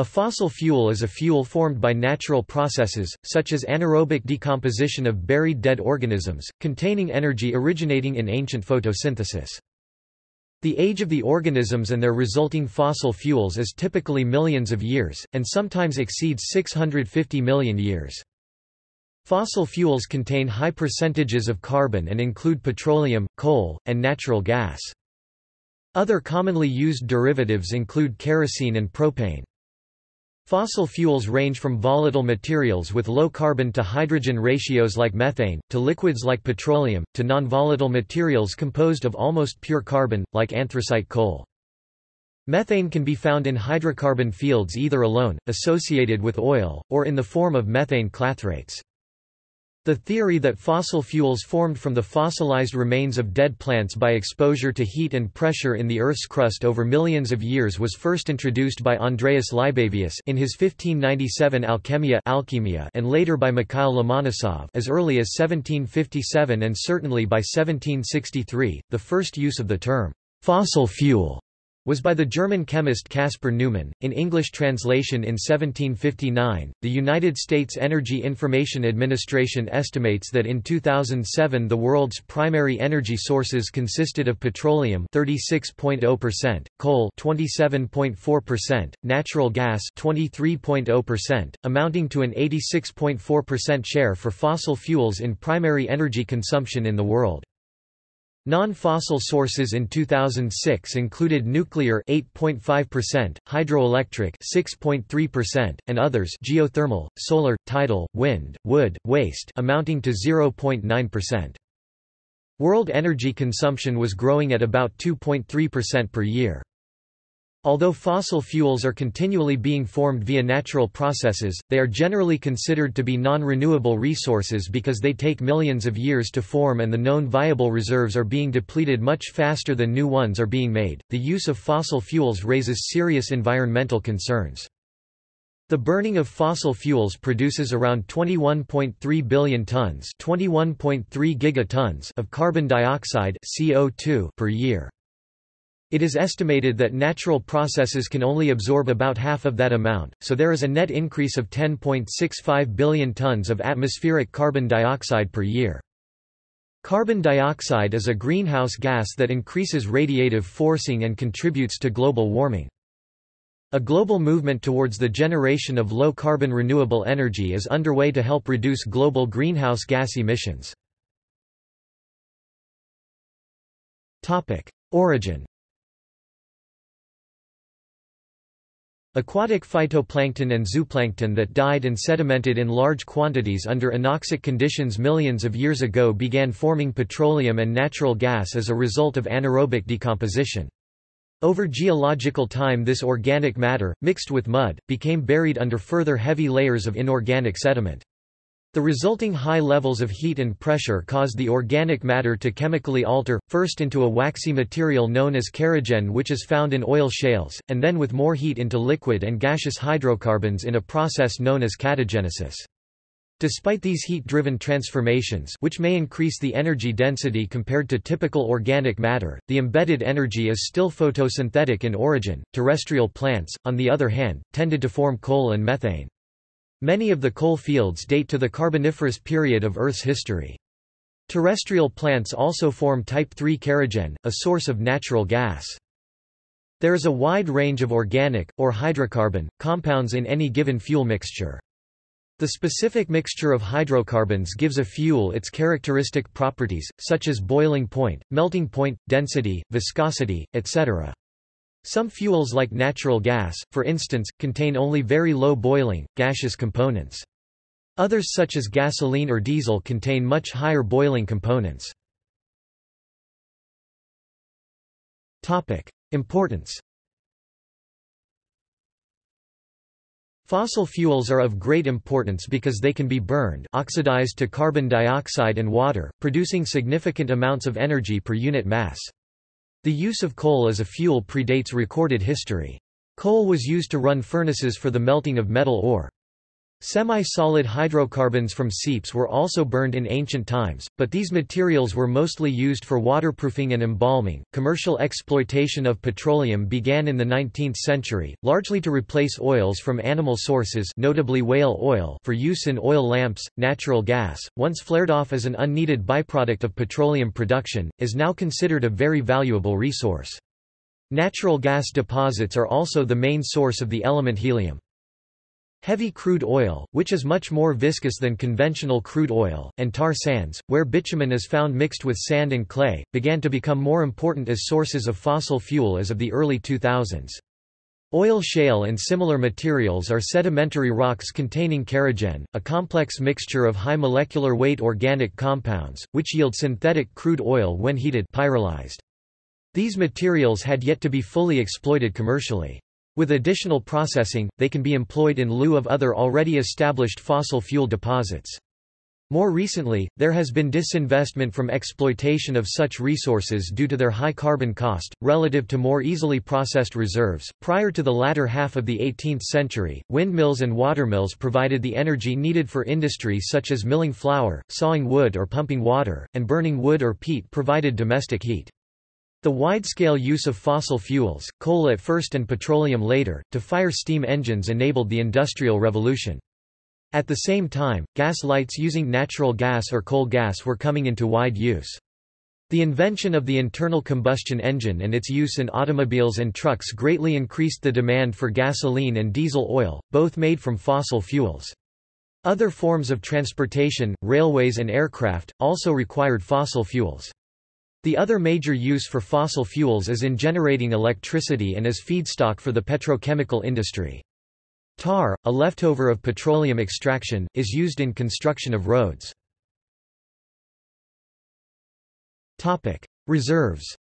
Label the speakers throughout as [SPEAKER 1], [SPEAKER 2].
[SPEAKER 1] A fossil fuel is a fuel formed by natural processes, such as anaerobic decomposition of buried dead organisms, containing energy originating in ancient photosynthesis. The age of the organisms and their resulting fossil fuels is typically millions of years, and sometimes exceeds 650 million years. Fossil fuels contain high percentages of carbon and include petroleum, coal, and natural gas. Other commonly used derivatives include kerosene and propane. Fossil fuels range from volatile materials with low carbon to hydrogen ratios like methane, to liquids like petroleum, to non-volatile materials composed of almost pure carbon, like anthracite coal. Methane can be found in hydrocarbon fields either alone, associated with oil, or in the form of methane clathrates. The theory that fossil fuels formed from the fossilized remains of dead plants by exposure to heat and pressure in the Earth's crust over millions of years was first introduced by Andreas Libavius in his 1597 Alchemia and later by Mikhail Lomonosov as early as 1757 and certainly by 1763. The first use of the term fossil fuel was by the German chemist Caspar Neumann. In English translation in 1759, the United States Energy Information Administration estimates that in 2007 the world's primary energy sources consisted of petroleum 36.0%, coal 27.4%, natural gas 23.0%, amounting to an 86.4% share for fossil fuels in primary energy consumption in the world. Non-fossil sources in 2006 included nuclear 8.5%, hydroelectric 6.3%, and others geothermal, solar, tidal, wind, wood, waste amounting to 0.9%. World energy consumption was growing at about 2.3% per year. Although fossil fuels are continually being formed via natural processes, they are generally considered to be non-renewable resources because they take millions of years to form and the known viable reserves are being depleted much faster than new ones are being made. The use of fossil fuels raises serious environmental concerns. The burning of fossil fuels produces around 21.3 billion tons, 21.3 gigatons of carbon dioxide (CO2) per year. It is estimated that natural processes can only absorb about half of that amount, so there is a net increase of 10.65 billion tons of atmospheric carbon dioxide per year. Carbon dioxide is a greenhouse gas that increases radiative forcing and contributes to global warming. A global movement towards the generation of low-carbon renewable energy is underway to help reduce global greenhouse gas emissions. Origin Aquatic phytoplankton and zooplankton that died and sedimented in large quantities under anoxic conditions millions of years ago began forming petroleum and natural gas as a result of anaerobic decomposition. Over geological time this organic matter, mixed with mud, became buried under further heavy layers of inorganic sediment. The resulting high levels of heat and pressure cause the organic matter to chemically alter, first into a waxy material known as kerogen which is found in oil shales, and then with more heat into liquid and gaseous hydrocarbons in a process known as catagenesis. Despite these heat-driven transformations which may increase the energy density compared to typical organic matter, the embedded energy is still photosynthetic in origin. Terrestrial plants, on the other hand, tended to form coal and methane. Many of the coal fields date to the Carboniferous period of Earth's history. Terrestrial plants also form type 3 kerogen, a source of natural gas. There is a wide range of organic, or hydrocarbon, compounds in any given fuel mixture. The specific mixture of hydrocarbons gives a fuel its characteristic properties, such as boiling point, melting point, density, viscosity, etc. Some fuels like natural gas, for instance, contain only very low boiling, gaseous components. Others such as gasoline or diesel contain much higher boiling components. Importance Fossil fuels are of great importance because they can be burned oxidized to carbon dioxide and water, producing significant amounts of energy per unit mass. The use of coal as a fuel predates recorded history. Coal was used to run furnaces for the melting of metal ore. Semi-solid hydrocarbons from seeps were also burned in ancient times, but these materials were mostly used for waterproofing and embalming. Commercial exploitation of petroleum began in the 19th century, largely to replace oils from animal sources, notably whale oil, for use in oil lamps. Natural gas, once flared off as an unneeded byproduct of petroleum production, is now considered a very valuable resource. Natural gas deposits are also the main source of the element helium. Heavy crude oil, which is much more viscous than conventional crude oil, and tar sands, where bitumen is found mixed with sand and clay, began to become more important as sources of fossil fuel as of the early 2000s. Oil shale and similar materials are sedimentary rocks containing kerogen, a complex mixture of high molecular weight organic compounds, which yield synthetic crude oil when heated pyrolyzed. These materials had yet to be fully exploited commercially. With additional processing, they can be employed in lieu of other already established fossil fuel deposits. More recently, there has been disinvestment from exploitation of such resources due to their high carbon cost, relative to more easily processed reserves. Prior to the latter half of the 18th century, windmills and watermills provided the energy needed for industry such as milling flour, sawing wood or pumping water, and burning wood or peat provided domestic heat. The wide-scale use of fossil fuels, coal at first and petroleum later, to fire steam engines enabled the Industrial Revolution. At the same time, gas lights using natural gas or coal gas were coming into wide use. The invention of the internal combustion engine and its use in automobiles and trucks greatly increased the demand for gasoline and diesel oil, both made from fossil fuels. Other forms of transportation, railways and aircraft, also required fossil fuels. The other major use for fossil fuels is in generating electricity and as feedstock for the petrochemical industry. Tar, a leftover of petroleum extraction, is used in construction of roads. Reserves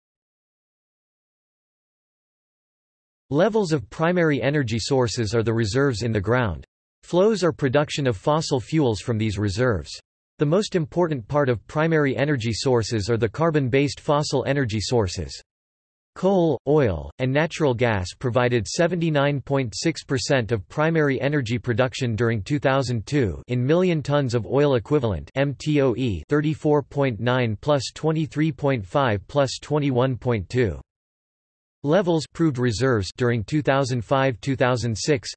[SPEAKER 1] Levels of primary energy sources are the reserves in the ground. Flows are production of fossil fuels from these reserves. The most important part of primary energy sources are the carbon-based fossil energy sources. Coal, oil, and natural gas provided 79.6% of primary energy production during 2002 in million tons of oil equivalent MTOE 34.9 plus 23.5 plus 21.2 levels proved reserves during 2005-2006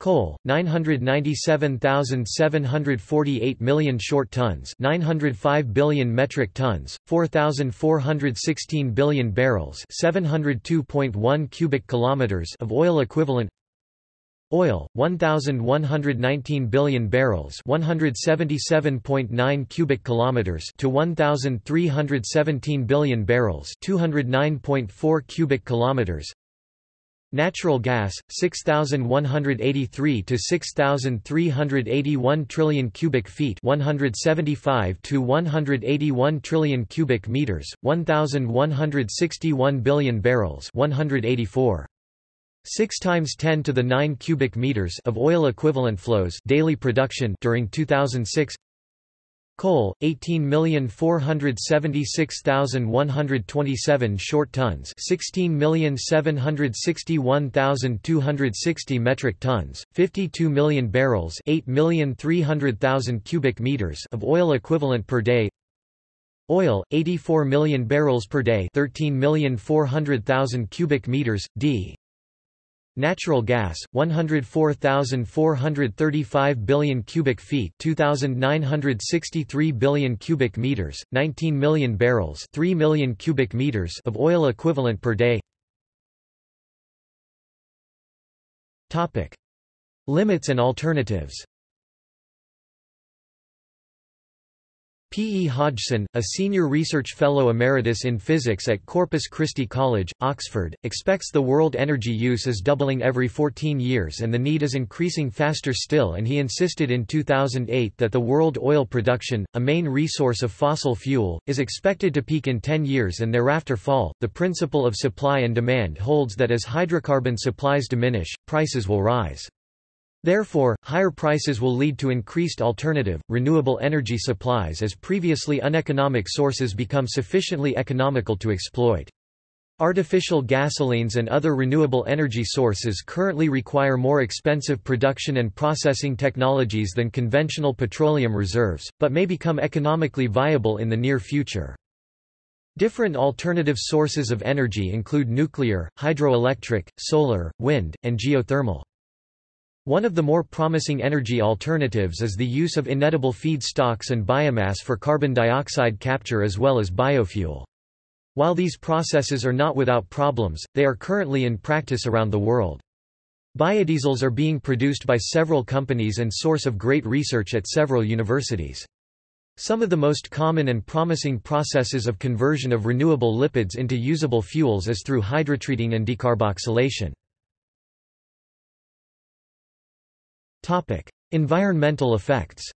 [SPEAKER 1] Coal, 997,748 million short tons 905 billion metric tons, 4,416 billion barrels 702.1 cubic kilometers of oil equivalent. Oil, 1,119 billion barrels 177.9 cubic kilometers to 1,317 billion barrels 209.4 cubic kilometers Natural gas 6183 to 6381 trillion cubic feet 175 to 181 trillion cubic meters 1161 billion barrels 184 6 times 10 to the 9 cubic meters of oil equivalent flows daily production during 2006 Coal, 18,476,127 short tons 16,761,260 metric tons, 52 million barrels 8,300,000 cubic meters of oil equivalent per day. Oil, 84 million barrels per day 13,400,000 cubic meters, d Natural gas, 104,435 billion cubic feet 2,963 billion cubic meters, 19 million barrels 3 million cubic meters of oil equivalent per day. Topic. Limits and alternatives P. E. Hodgson, a senior research fellow emeritus in physics at Corpus Christi College, Oxford, expects the world energy use is doubling every 14 years and the need is increasing faster still and he insisted in 2008 that the world oil production, a main resource of fossil fuel, is expected to peak in 10 years and thereafter fall. The principle of supply and demand holds that as hydrocarbon supplies diminish, prices will rise. Therefore, higher prices will lead to increased alternative, renewable energy supplies as previously uneconomic sources become sufficiently economical to exploit. Artificial gasolines and other renewable energy sources currently require more expensive production and processing technologies than conventional petroleum reserves, but may become economically viable in the near future. Different alternative sources of energy include nuclear, hydroelectric, solar, wind, and geothermal. One of the more promising energy alternatives is the use of inedible feedstocks and biomass for carbon dioxide capture as well as biofuel. While these processes are not without problems, they are currently in practice around the world. Biodiesels are being produced by several companies and source of great research at several universities. Some of the most common and promising processes of conversion of renewable lipids into usable fuels is through hydrotreating and decarboxylation. Environmental effects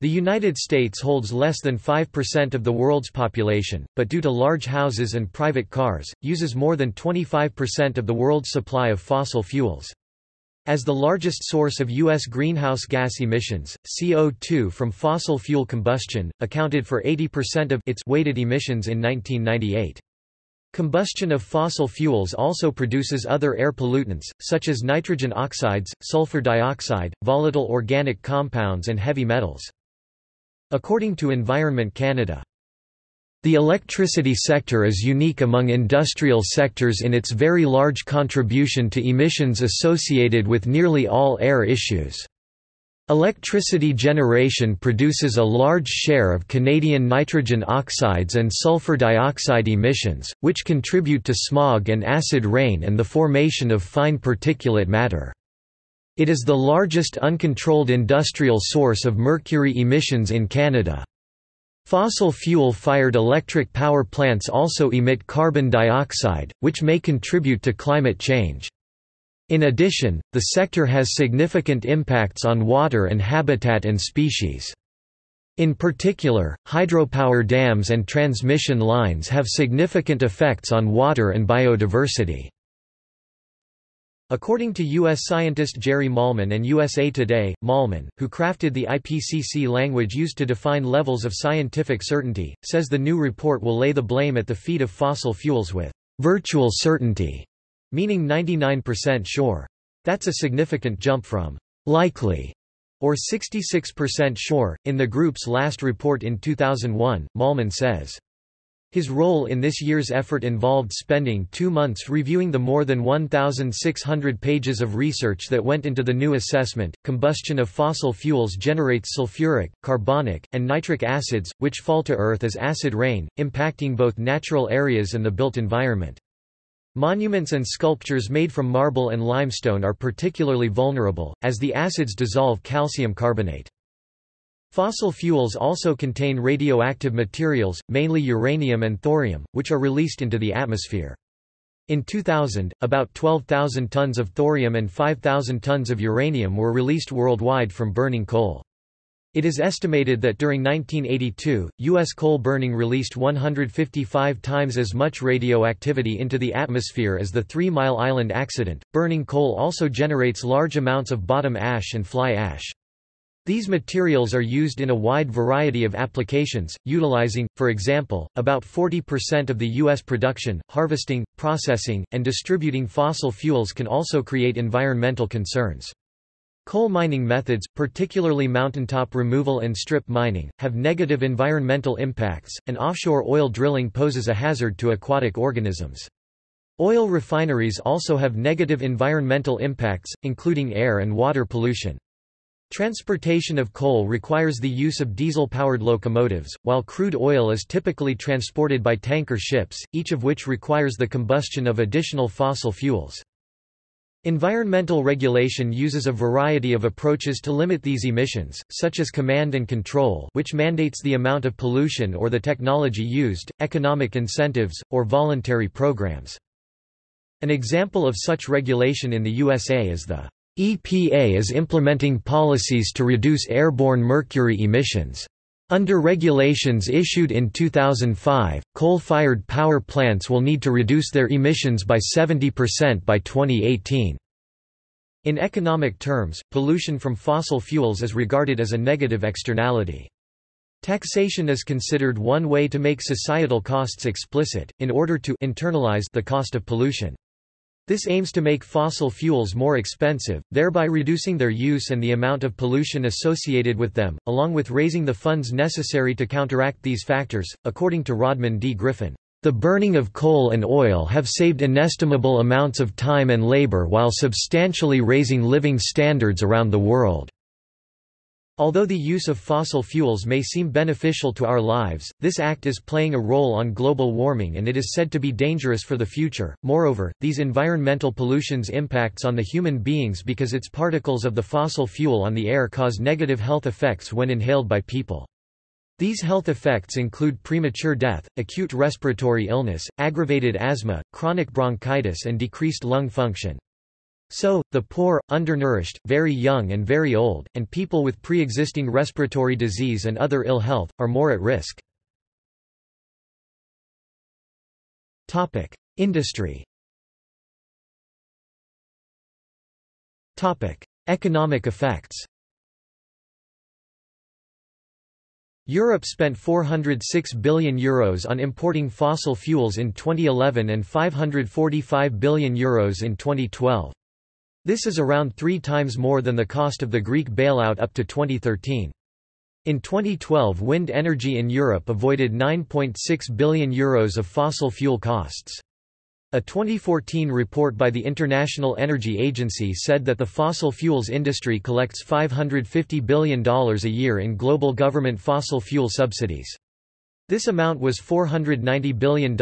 [SPEAKER 1] The United States holds less than 5% of the world's population, but due to large houses and private cars, uses more than 25% of the world's supply of fossil fuels. As the largest source of U.S. greenhouse gas emissions, CO2 from fossil fuel combustion, accounted for 80% of its weighted emissions in 1998. Combustion of fossil fuels also produces other air pollutants, such as nitrogen oxides, sulfur dioxide, volatile organic compounds and heavy metals. According to Environment Canada, the electricity sector is unique among industrial sectors in its very large contribution to emissions associated with nearly all air issues. Electricity generation produces a large share of Canadian nitrogen oxides and sulfur dioxide emissions, which contribute to smog and acid rain and the formation of fine particulate matter. It is the largest uncontrolled industrial source of mercury emissions in Canada. Fossil fuel-fired electric power plants also emit carbon dioxide, which may contribute to climate change. In addition, the sector has significant impacts on water and habitat and species. In particular, hydropower dams and transmission lines have significant effects on water and biodiversity. According to U.S. scientist Jerry Mahlman and USA Today, Mahlman, who crafted the IPCC language used to define levels of scientific certainty, says the new report will lay the blame at the feet of fossil fuels with virtual certainty, meaning 99% sure. That's a significant jump from likely or 66% sure. In the group's last report in 2001, Mahlman says, his role in this year's effort involved spending two months reviewing the more than 1,600 pages of research that went into the new assessment. Combustion of fossil fuels generates sulfuric, carbonic, and nitric acids, which fall to Earth as acid rain, impacting both natural areas and the built environment. Monuments and sculptures made from marble and limestone are particularly vulnerable, as the acids dissolve calcium carbonate. Fossil fuels also contain radioactive materials, mainly uranium and thorium, which are released into the atmosphere. In 2000, about 12,000 tons of thorium and 5,000 tons of uranium were released worldwide from burning coal. It is estimated that during 1982, U.S. coal burning released 155 times as much radioactivity into the atmosphere as the Three Mile Island accident. Burning coal also generates large amounts of bottom ash and fly ash. These materials are used in a wide variety of applications, utilizing, for example, about 40% of the U.S. production. Harvesting, processing, and distributing fossil fuels can also create environmental concerns. Coal mining methods, particularly mountaintop removal and strip mining, have negative environmental impacts, and offshore oil drilling poses a hazard to aquatic organisms. Oil refineries also have negative environmental impacts, including air and water pollution. Transportation of coal requires the use of diesel-powered locomotives, while crude oil is typically transported by tanker ships, each of which requires the combustion of additional fossil fuels. Environmental regulation uses a variety of approaches to limit these emissions, such as command and control which mandates the amount of pollution or the technology used, economic incentives, or voluntary programs. An example of such regulation in the USA is the EPA is implementing policies to reduce airborne mercury emissions. Under regulations issued in 2005, coal-fired power plants will need to reduce their emissions by 70% by 2018. In economic terms, pollution from fossil fuels is regarded as a negative externality. Taxation is considered one way to make societal costs explicit, in order to internalize the cost of pollution. This aims to make fossil fuels more expensive, thereby reducing their use and the amount of pollution associated with them, along with raising the funds necessary to counteract these factors. According to Rodman D. Griffin, the burning of coal and oil have saved inestimable amounts of time and labor while substantially raising living standards around the world. Although the use of fossil fuels may seem beneficial to our lives, this act is playing a role on global warming and it is said to be dangerous for the future. Moreover, these environmental pollutions impacts on the human beings because its particles of the fossil fuel on the air cause negative health effects when inhaled by people. These health effects include premature death, acute respiratory illness, aggravated asthma, chronic bronchitis and decreased lung function. So, the poor, undernourished, very young and very old, and people with pre-existing respiratory disease and other ill health, are more at risk. Industry Economic effects Europe spent €406 billion Euros on importing fossil fuels in 2011 and €545 billion Euros in 2012. This is around three times more than the cost of the Greek bailout up to 2013. In 2012 wind energy in Europe avoided €9.6 billion Euros of fossil fuel costs. A 2014 report by the International Energy Agency said that the fossil fuels industry collects $550 billion a year in global government fossil fuel subsidies. This amount was $490 billion in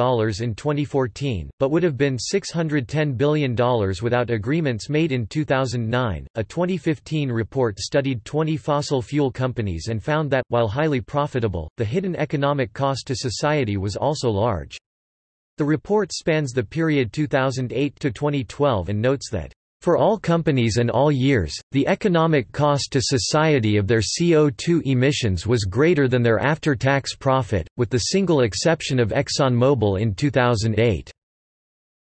[SPEAKER 1] 2014, but would have been $610 billion without agreements made in 2009. A 2015 report studied 20 fossil fuel companies and found that, while highly profitable, the hidden economic cost to society was also large. The report spans the period 2008 to 2012 and notes that for all companies and all years, the economic cost to society of their CO2 emissions was greater than their after-tax profit, with the single exception of ExxonMobil in 2008.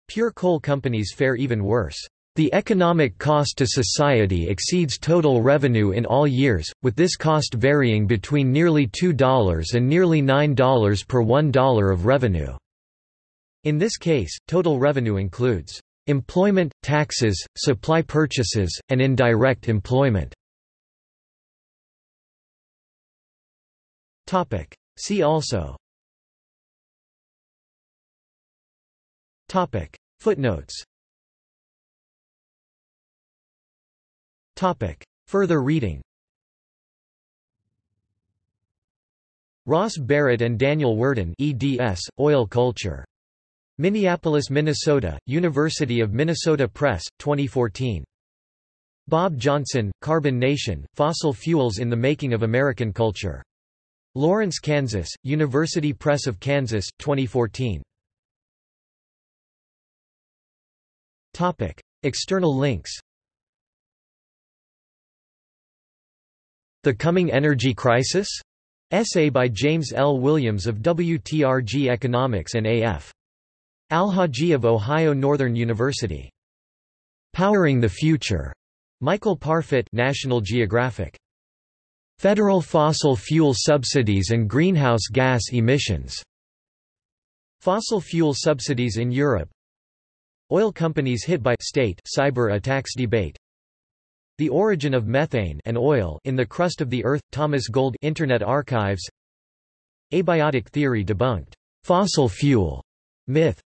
[SPEAKER 1] Pure coal companies fare even worse. The economic cost to society exceeds total revenue in all years, with this cost varying between nearly $2 and nearly $9 per $1 of revenue. In this case, total revenue includes Employment, taxes, supply purchases, and indirect employment. See also. Footnotes. Further reading. Ross Barrett and Daniel Worden eds, Oil Culture Minneapolis, Minnesota, University of Minnesota Press, 2014. Bob Johnson, Carbon Nation, Fossil Fuels in the Making of American Culture. Lawrence, Kansas, University Press of Kansas, 2014. Topic. External links The Coming Energy Crisis? Essay by James L. Williams of WTRG Economics and A.F. Alhajji of Ohio Northern University. Powering the Future. Michael Parfit National Geographic. Federal fossil fuel subsidies and greenhouse gas emissions. Fossil fuel subsidies in Europe. Oil companies hit by state cyber attacks debate. The origin of methane and oil in the crust of the earth. Thomas Gold Internet Archives. Abiotic theory debunked. Fossil fuel myth